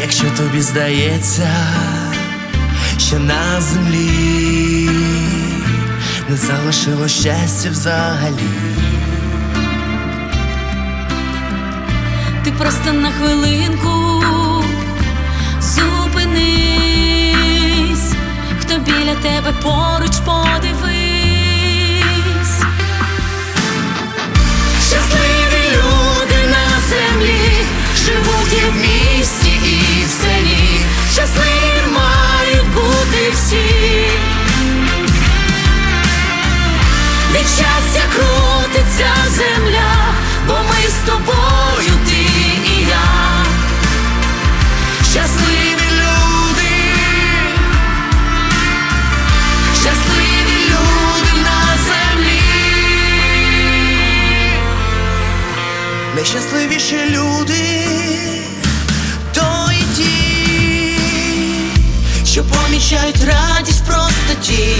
Якщо тобі здається, що на землі не залишило щастя взагалі. Ти просто на хвилинку зупинись, хто біля тебе поруч подивись. Щастя крутиться земля, бо ми з тобою, ти і я. Щасливі люди, щасливі люди на землі. Найщасливіші люди то і ті, що помічають радість простоті.